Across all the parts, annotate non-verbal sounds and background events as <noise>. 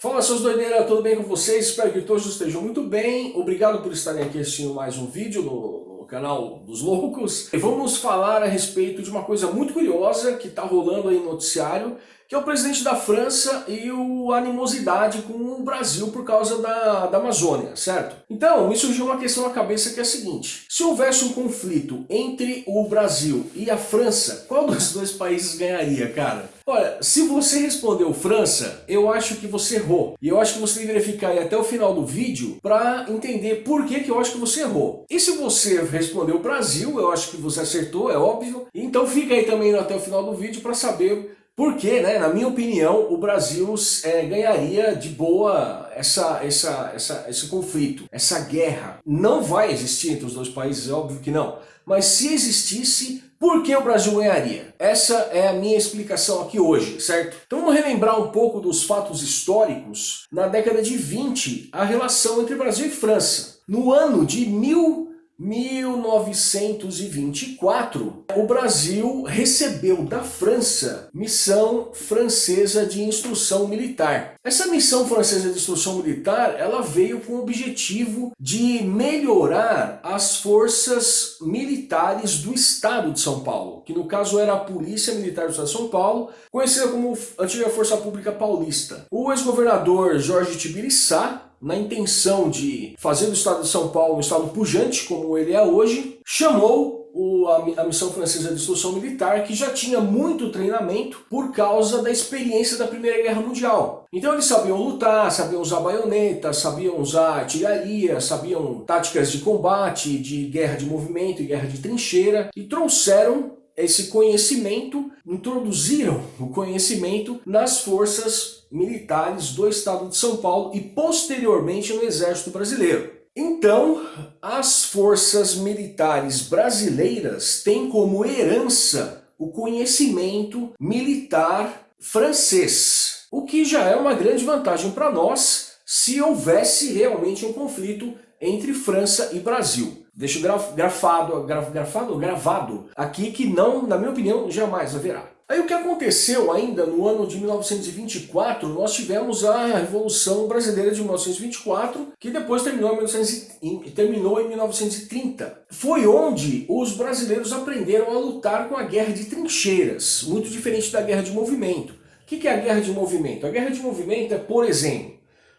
Fala seus doideiras, tudo bem com vocês? Espero que todos estejam muito bem. Obrigado por estarem aqui assistindo mais um vídeo no, no canal dos loucos. E vamos falar a respeito de uma coisa muito curiosa que está rolando aí no noticiário, que é o presidente da França e a animosidade com o Brasil por causa da, da Amazônia, certo? Então, me surgiu uma questão na cabeça que é a seguinte, se houvesse um conflito entre o Brasil e a França, qual dos <laughs> dois países ganharia, cara? Olha, se você respondeu França, eu acho que você errou. E eu acho que você deveria ficar aí até o final do vídeo para entender por que, que eu acho que você errou. E se você respondeu Brasil, eu acho que você acertou, é óbvio. Então fica aí também até o final do vídeo para saber porque, né, na minha opinião, o Brasil é, ganharia de boa essa, essa, essa, esse conflito, essa guerra. Não vai existir entre os dois países, é óbvio que não. Mas se existisse, por que o Brasil ganharia? Essa é a minha explicação aqui hoje, certo? Então vamos relembrar um pouco dos fatos históricos. Na década de 20, a relação entre Brasil e França. No ano de 1000 1924, o Brasil recebeu da França missão francesa de instrução militar. Essa missão francesa de instrução militar, ela veio com o objetivo de melhorar as forças militares do estado de São Paulo, que no caso era a Polícia Militar do estado de São Paulo, conhecida como Antiga Força Pública Paulista. O ex-governador Jorge Tibiriçá na intenção de fazer do estado de São Paulo um estado pujante, como ele é hoje, chamou o, a, a, missão francesa de instrução militar, que já tinha muito treinamento por causa da experiência da Primeira Guerra Mundial. Então eles sabiam lutar, sabiam usar baionetas, sabiam usar artilharia, sabiam táticas de combate, de guerra de movimento e guerra de trincheira, e trouxeram esse conhecimento, introduziram o conhecimento nas forças militares do estado de São Paulo e posteriormente no exército brasileiro. Então, as forças militares brasileiras têm como herança o conhecimento militar francês, o que já é uma grande vantagem para nós se houvesse realmente um conflito entre França e Brasil. Deixo grafado, graf, grafado, gravado aqui que não, na minha opinião, jamais haverá. Aí o que aconteceu ainda no ano de 1924, nós tivemos a Revolução Brasileira de 1924, que depois terminou em, 1900, terminou em 1930. Foi onde os brasileiros aprenderam a lutar com a guerra de trincheiras, muito diferente da guerra de movimento. O que é a guerra de movimento? A guerra de movimento é, por exemplo,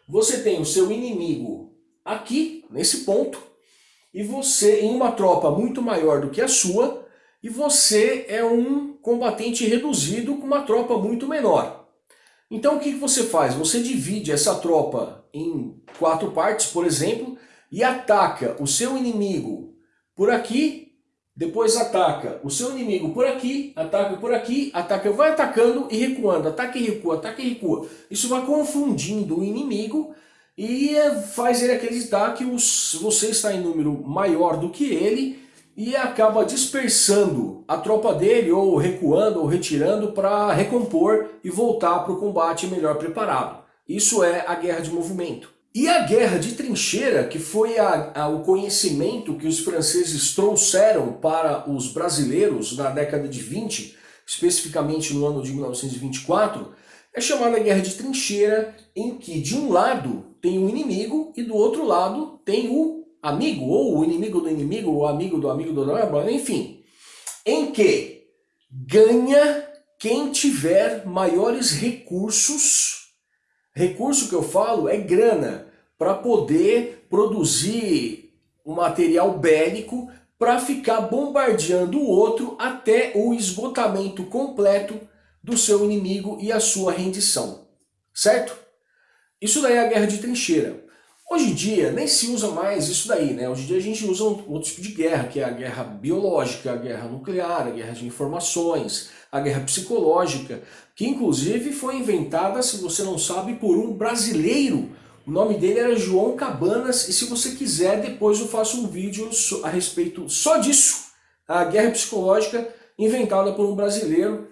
você tem o seu inimigo aqui, nesse ponto, e você, em uma tropa muito maior do que a sua, e você é um combatente reduzido com uma tropa muito menor. Então o que você faz? Você divide essa tropa em quatro partes, por exemplo, e ataca o seu inimigo por aqui, depois ataca o seu inimigo por aqui, ataca por aqui, ataca, vai atacando e recuando, ataca e recua, ataca e recua. Isso vai confundindo o inimigo e faz ele acreditar que os, você está em número maior do que ele e acaba dispersando a tropa dele, ou recuando, ou retirando para recompor e voltar para o combate melhor preparado. Isso é a guerra de movimento. E a guerra de trincheira, que foi a, a, o conhecimento que os franceses trouxeram para os brasileiros na década de 20, especificamente no ano de 1924, é chamada guerra de trincheira, em que de um lado tem o inimigo e do outro lado tem o amigo, ou o inimigo do inimigo, o amigo do amigo do enfim, em que ganha quem tiver maiores recursos, recurso que eu falo é grana, para poder produzir um material bélico para ficar bombardeando o outro até o esgotamento completo do seu inimigo e a sua rendição. Certo? Isso daí é a guerra de trincheira. Hoje em dia nem se usa mais isso daí, né? Hoje em dia a gente usa um outro tipo de guerra, que é a guerra biológica, a guerra nuclear, a guerra de informações, a guerra psicológica, que inclusive foi inventada, se você não sabe, por um brasileiro. O nome dele era João Cabanas, e se você quiser, depois eu faço um vídeo a respeito só disso, a guerra psicológica inventada por um brasileiro.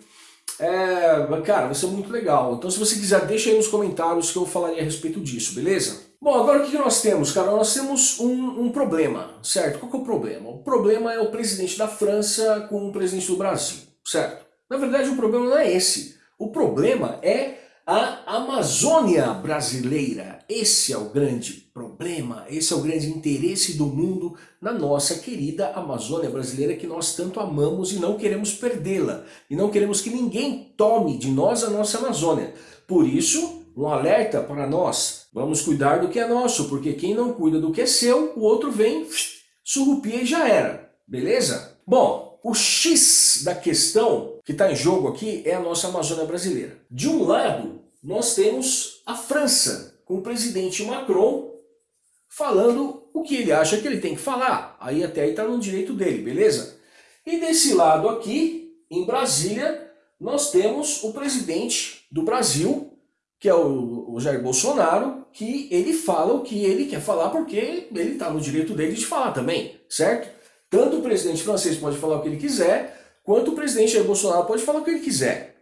É, cara, vai ser muito legal. Então se você quiser, deixa aí nos comentários que eu falaria a respeito disso, beleza? Bom, agora o que nós temos, cara? Nós temos um, um, problema, certo? Qual é o problema? O problema é o presidente da França com o presidente do Brasil, certo? Na verdade o problema não é esse. O problema é a Amazônia brasileira. Esse é o grande problema, esse é o grande interesse do mundo na nossa querida Amazônia brasileira que nós tanto amamos e não queremos perdê-la. E não queremos que ninguém tome de nós a nossa Amazônia. Por isso, um alerta para nós. Vamos cuidar do que é nosso, porque quem não cuida do que é seu, o outro vem, <sniffs> surrupia e já era. Beleza? Bom, o X da questão que está em jogo aqui é a nossa Amazônia brasileira. De um lado, nós temos a França, com o presidente Macron falando o que ele acha que ele tem que falar. Aí até aí está no direito dele, beleza? E desse lado aqui, em Brasília, nós temos o presidente do Brasil, que é o, o Jair Bolsonaro, que ele fala o que ele quer falar porque ele está no direito dele de falar também, certo? Tanto o presidente francês pode falar o que ele quiser, quanto o presidente Jair Bolsonaro pode falar o que ele quiser.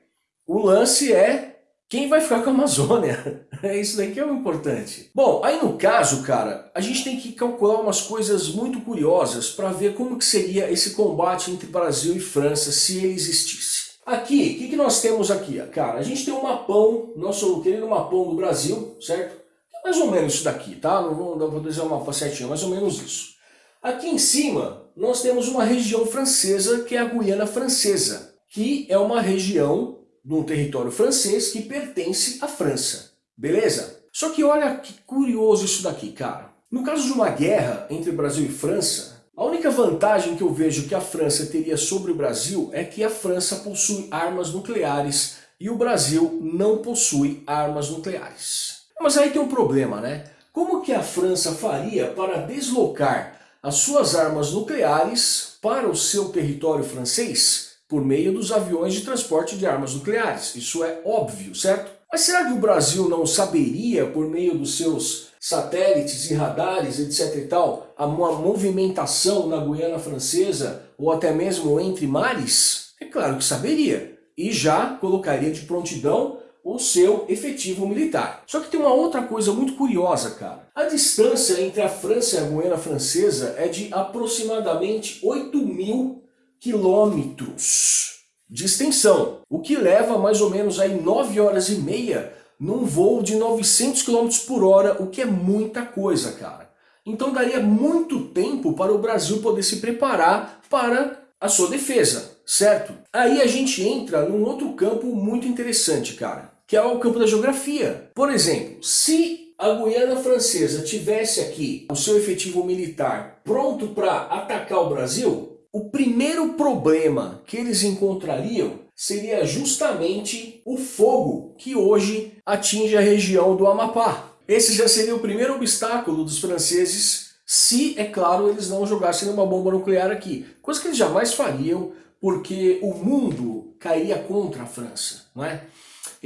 O lance é quem vai ficar com a Amazônia. <laughs> É isso daí que é o importante. Bom, aí no caso, cara, a gente tem que calcular umas coisas muito curiosas para ver como que seria esse combate entre Brasil e França se ele existisse. Aqui, o que, que nós temos aqui? Cara, a gente tem um mapão, nosso querido mapão do Brasil, certo? É mais ou menos isso daqui, tá? Não vou, não vou o mapa certinho, mais ou menos isso. Aqui em cima, nós temos uma região francesa, que é a Guiana Francesa, que é uma região de um território francês que pertence à França. Beleza? Só que olha que curioso isso daqui, cara. No caso de uma guerra entre Brasil e França, a única vantagem que eu vejo que a França teria sobre o Brasil é que a França possui armas nucleares e o Brasil não possui armas nucleares. Mas aí tem um problema, né? Como que a França faria para deslocar as suas armas nucleares para o seu território francês por meio dos aviões de transporte de armas nucleares. Isso é óbvio, certo? Mas será que o Brasil não saberia, por meio dos seus satélites e radares, etc e tal, uma movimentação na Guiana Francesa ou até mesmo entre mares? É claro que saberia. E já colocaria de prontidão o seu efetivo militar. Só que tem uma outra coisa muito curiosa, cara. A distância entre a França e a Guiana Francesa é de aproximadamente 8 mil quilômetros de extensão, o que leva mais ou menos aí 9 horas e meia num voo de 900 km por hora, o que é muita coisa, cara. Então daria muito tempo para o Brasil poder se preparar para a sua defesa, certo? Aí a gente entra num outro campo muito interessante, cara que é o campo da geografia. Por exemplo, se a Guiana Francesa tivesse aqui o seu efetivo militar pronto para atacar o Brasil, o primeiro problema que eles encontrariam seria justamente o fogo que hoje atinge a região do Amapá. Esse já seria o primeiro obstáculo dos franceses se, é claro, eles não jogassem uma bomba nuclear aqui. Coisa que eles jamais fariam, porque o mundo cairia contra a França, não é?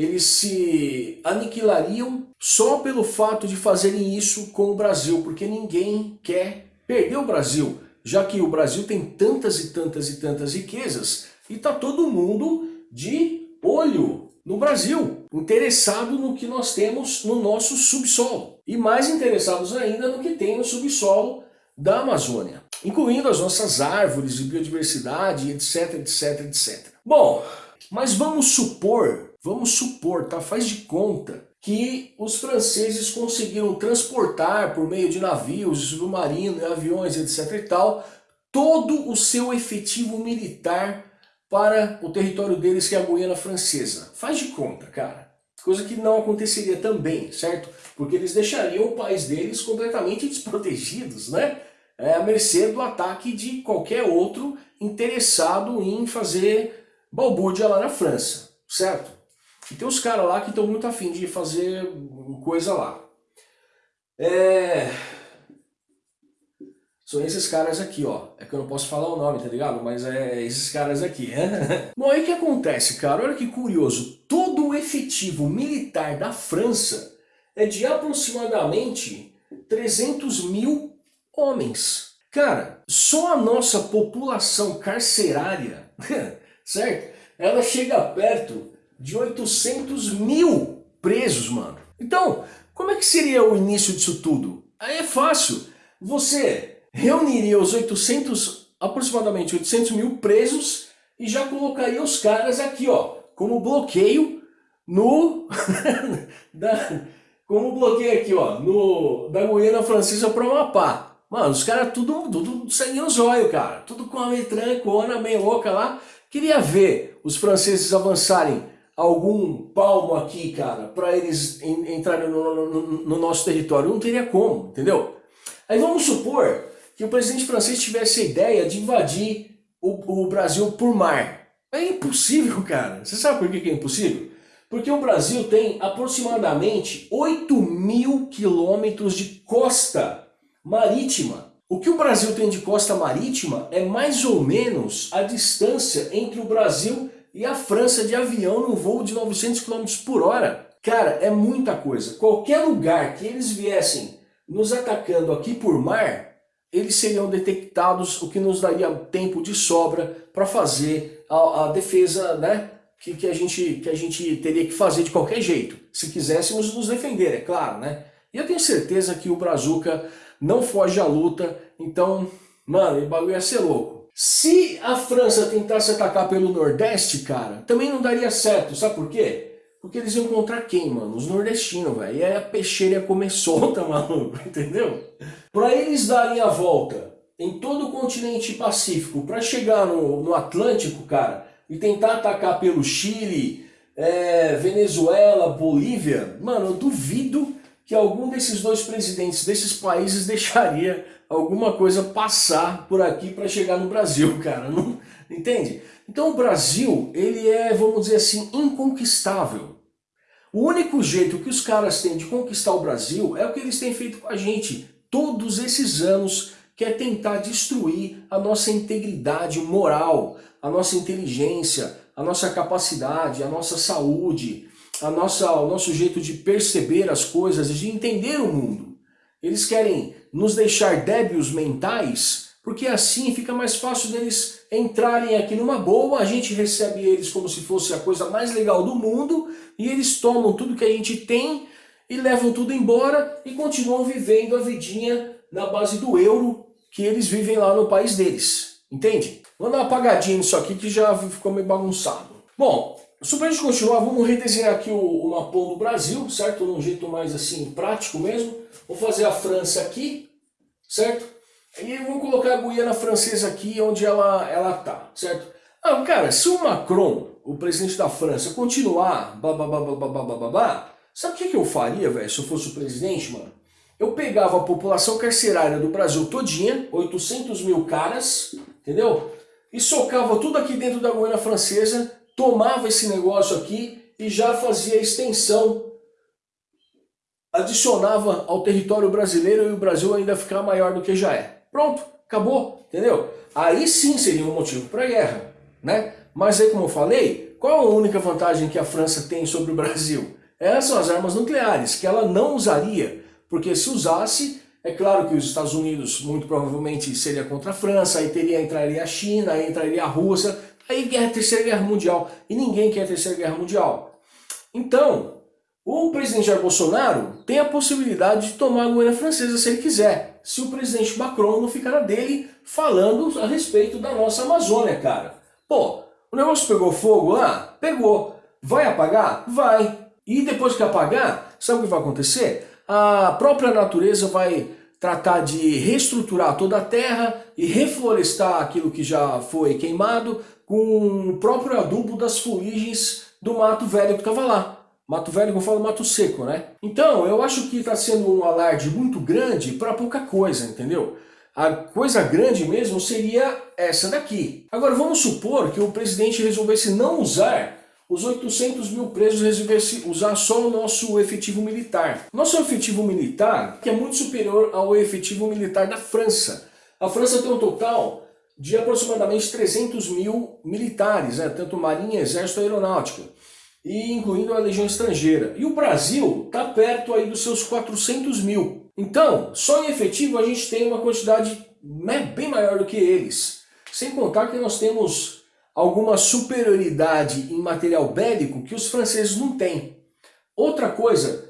Eles se aniquilariam só pelo fato de fazerem isso com o Brasil, porque ninguém quer perder o Brasil, já que o Brasil tem tantas e tantas e tantas riquezas e está todo mundo de olho no Brasil, interessado no que nós temos no nosso subsolo e mais interessados ainda no que tem no subsolo da Amazônia, incluindo as nossas árvores e biodiversidade, etc, etc, etc. Bom, mas vamos supor Vamos supor, tá? faz de conta, que os franceses conseguiram transportar por meio de navios, submarinos, aviões, etc e tal, todo o seu efetivo militar para o território deles, que é a Guiana Francesa. Faz de conta, cara. Coisa que não aconteceria também, certo? Porque eles deixariam o país deles completamente desprotegidos, né? É, à mercê do ataque de qualquer outro interessado em fazer balbúrdia lá na França, certo? E tem os caras lá que estão muito afim de fazer coisa lá. É... São esses caras aqui, ó. É que eu não posso falar o nome, tá ligado? Mas é esses caras aqui. <laughs> Bom, aí o que acontece, cara? Olha que curioso. Todo o efetivo militar da França é de aproximadamente 300 mil homens. Cara, só a nossa população carcerária, <laughs> certo? Ela chega perto de 800 mil presos, mano. Então, como é que seria o início disso tudo? Aí é fácil. Você reuniria os 800, aproximadamente 800 mil presos e já colocaria os caras aqui, ó, como bloqueio no... <laughs> da, como bloqueio aqui, ó, no, da Guiana Francesa para o Amapá. Mano, os caras tudo, tudo sangue no zóio, cara. Tudo com a metrancona meio louca lá. Queria ver os franceses avançarem algum palmo aqui, cara, para eles entrarem no, no, no, nosso território. Não teria como, entendeu? Aí vamos supor que o presidente francês tivesse a ideia de invadir o, o Brasil por mar. É impossível, cara. Você sabe por que é impossível? Porque o Brasil tem aproximadamente 8 mil quilômetros de costa marítima. O que o Brasil tem de costa marítima é mais ou menos a distância entre o Brasil e a França de avião num voo de 900 km por hora. Cara, é muita coisa. Qualquer lugar que eles viessem nos atacando aqui por mar, eles seriam detectados, o que nos daria tempo de sobra para fazer a, a defesa né, que, que, a gente, que a gente teria que fazer de qualquer jeito. Se quiséssemos nos defender, é claro. né? E eu tenho certeza que o Brazuca não foge à luta, então, mano, o bagulho ia ser louco. Se a França tentasse atacar pelo Nordeste, cara, também não daria certo, sabe por quê? Porque eles iam encontrar quem, mano? Os nordestinos, velho. E aí a peixeira ia comer <laughs> solta, maluco, entendeu? Para eles darem a volta em todo o continente pacífico, para chegar no, no Atlântico, cara, e tentar atacar pelo Chile, é, Venezuela, Bolívia, mano, eu duvido que algum desses dois presidentes desses países <laughs> deixaria alguma coisa passar por aqui para chegar no Brasil, <laughs> cara. Não, entende? Então o Brasil, ele é, vamos dizer assim, inconquistável. O único jeito que os caras têm de conquistar o Brasil é o que eles têm feito com a gente todos esses anos, que é tentar destruir a nossa integridade moral, a nossa inteligência, a nossa capacidade, a nossa saúde, a nossa, o nosso jeito de perceber as coisas e de entender o mundo. Eles querem nos deixar débios mentais, porque assim fica mais fácil deles entrarem aqui numa boa, a gente recebe eles como se fosse a coisa mais legal do mundo, e eles tomam tudo que a gente tem e levam tudo embora e continuam vivendo a vidinha na base do euro que eles vivem lá no país deles. Entende? Vou dar uma apagadinha nisso aqui que já ficou meio bagunçado. Bom, só para a gente continuar, vamos redesenhar aqui o, o mapão do Brasil, certo? Num jeito mais assim, prático mesmo. Vou fazer a França aqui, certo? E vamos colocar a Guiana Francesa aqui, onde ela, ela tá, certo? Ah, cara, se o Macron, o presidente da França, continuar babá, sabe o que, que eu faria, velho, se eu fosse o presidente, mano? Eu pegava a população carcerária do Brasil todinha, 800 mil caras, entendeu? E socava tudo aqui dentro da Guiana Francesa, tomava esse negócio aqui e já fazia extensão, adicionava ao território brasileiro e o Brasil ainda ficar maior do que já é. Pronto, acabou, entendeu? Aí sim seria um motivo para guerra, né? Mas aí como eu falei, qual a única vantagem que a França tem sobre o Brasil? Essas são as armas nucleares, que ela não usaria, porque se usasse, é claro que os Estados Unidos muito provavelmente seria contra a França, aí teria, entraria a China, aí entraria a Rússia, Aí guerra, terceira guerra mundial. E ninguém quer a terceira guerra mundial. Então, o presidente Jair Bolsonaro tem a possibilidade de tomar a Guiana Francesa se ele quiser. Se o presidente Macron não ficar na dele falando a respeito da nossa Amazônia, cara. Pô, o negócio pegou fogo lá? Pegou. Vai apagar? Vai. E depois que apagar, sabe o que vai acontecer? A própria natureza vai tratar de reestruturar toda a terra e reflorestar aquilo que já foi queimado com o próprio adubo das fuligens do mato velho que estava lá. Mato velho que eu falo mato seco, né? Então, eu acho que está sendo um alarde muito grande para pouca coisa, entendeu? A coisa grande mesmo seria essa daqui. Agora, vamos supor que o presidente resolvesse não usar os 800 mil presos, resolvesse usar só o nosso efetivo militar. Nosso efetivo militar, que é muito superior ao efetivo militar da França. A França tem um total de aproximadamente 300 mil militares, né, tanto marinha, exército aeronáutica, e incluindo a legião estrangeira. E o Brasil está perto aí dos seus 400 mil. Então, só em efetivo a gente tem uma quantidade né, bem maior do que eles. Sem contar que nós temos alguma superioridade em material bélico que os franceses não têm. Outra coisa,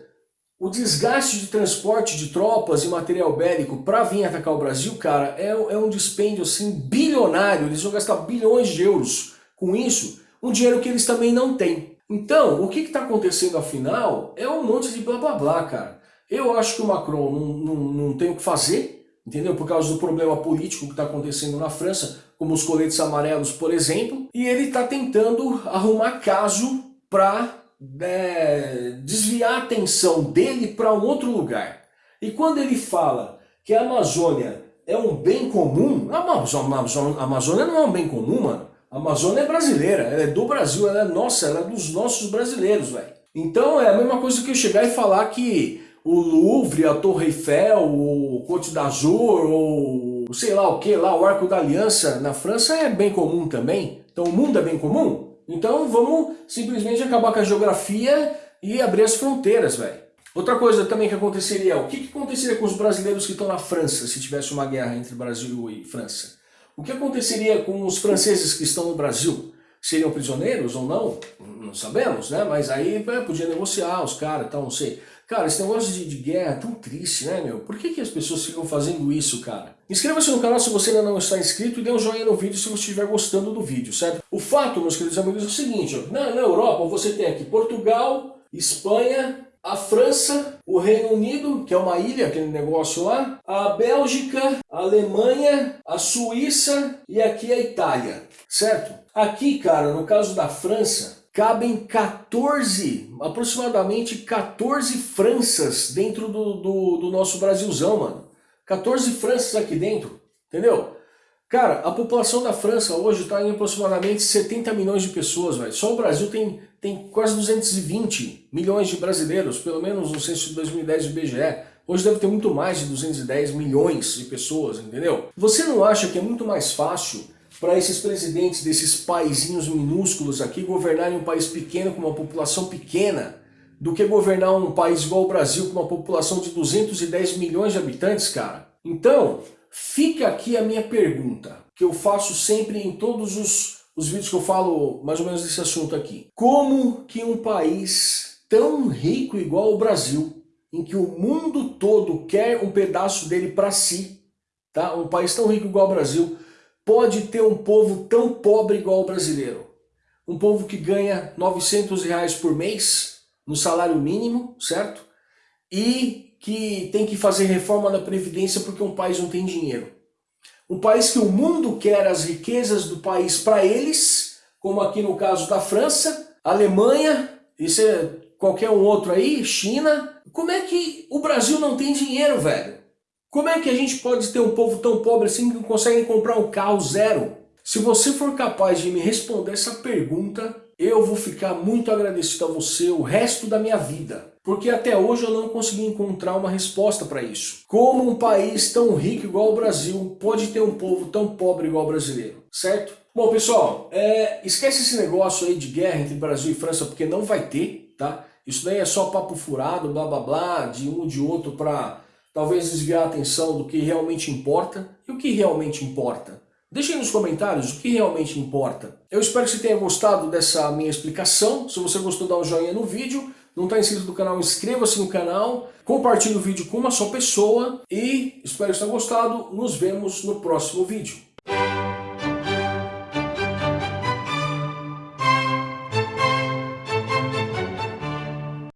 o desgaste de transporte de tropas e material bélico para vir atacar o Brasil, cara, é, é um dispêndio assim bilionário. Eles vão gastar bilhões de euros com isso, um dinheiro que eles também não têm. Então, o que está acontecendo afinal é um monte de blá blá blá, cara. Eu acho que o Macron não, não, não tem o que fazer, entendeu? Por causa do problema político que está acontecendo na França, como os coletes amarelos, por exemplo, e ele está tentando arrumar caso para é, desviar a atenção dele para um outro lugar. E quando ele fala que a Amazônia é um bem comum, a Amazônia não é um bem comum, mano. A Amazônia é brasileira, ela é do Brasil, ela é nossa, ela é dos nossos brasileiros, velho. Então é a mesma coisa que eu chegar e falar que o Louvre, a Torre Eiffel, o Côte d'Azur, ou sei lá o que lá, o Arco da Aliança na França é bem comum também. Então o mundo é bem comum? Então vamos simplesmente acabar com a geografia e abrir as fronteiras, velho. Outra coisa também que aconteceria, o que, que aconteceria com os brasileiros que estão na França se tivesse uma guerra entre Brasil e França? O que aconteceria com os franceses que estão no Brasil? Seriam prisioneiros ou não? Não sabemos, né? Mas aí é, podia negociar os caras tal, não sei. Cara, esse negócio de, de, guerra é tão triste, né, meu? Por que, que as pessoas ficam fazendo isso, cara? Inscreva-se no canal se você ainda não está inscrito e dê um joinha no vídeo se você estiver gostando do vídeo, certo? O fato, meus queridos amigos, é o seguinte, ó, na, na Europa você tem aqui Portugal, Espanha, a França, o Reino Unido, que é uma ilha, aquele negócio lá, a Bélgica, a Alemanha, a Suíça e aqui a Itália, certo? Aqui, cara, no caso da França, cabem 14, aproximadamente 14 Franças dentro do, do, do, nosso Brasilzão, mano. 14 Franças aqui dentro, entendeu? Cara, a população da França hoje está em aproximadamente 70 milhões de pessoas, velho. Só o Brasil tem, tem quase 220 milhões de brasileiros, pelo menos no censo de 2010 do IBGE. Hoje deve ter muito mais de 210 milhões de pessoas, entendeu? Você não acha que é muito mais fácil para esses presidentes desses paizinhos minúsculos aqui governarem um país pequeno com uma população pequena do que governar um país igual o Brasil com uma população de 210 milhões de habitantes, cara. Então, fica aqui a minha pergunta, que eu faço sempre em todos os, os vídeos que eu falo mais ou menos desse assunto aqui. Como que um país tão rico igual o Brasil, em que o mundo todo quer um pedaço dele para si, tá? um país tão rico igual o Brasil, pode ter um povo tão pobre igual o brasileiro? Um povo que ganha 900 reais por mês no salário mínimo, certo? E que tem que fazer reforma da Previdência porque um país não tem dinheiro. Um país que o mundo quer as riquezas do país para eles, como aqui no caso da França, Alemanha, isso é qualquer um outro aí, China. Como é que o Brasil não tem dinheiro, velho? Como é que a gente pode ter um povo tão pobre assim que consegue comprar um carro zero? Se você for capaz de me responder essa pergunta, eu vou ficar muito agradecido a você o resto da minha vida. Porque até hoje eu não consegui encontrar uma resposta para isso. Como um país tão rico igual o Brasil pode ter um povo tão pobre igual o brasileiro, certo? Bom, pessoal, é, esquece esse negócio aí de guerra entre Brasil e França, porque não vai ter, tá? Isso daí é só papo furado, blá blá blá, de um de outro para talvez desviar a atenção do que realmente importa. E o que realmente importa? Deixe nos comentários o que realmente importa. Eu espero que você tenha gostado dessa minha explicação. Se você gostou, dá um joinha no vídeo. Não está inscrito no canal, inscreva-se no canal. Compartilhe o vídeo com uma só pessoa. E espero que você tenha gostado. Nos vemos no próximo vídeo.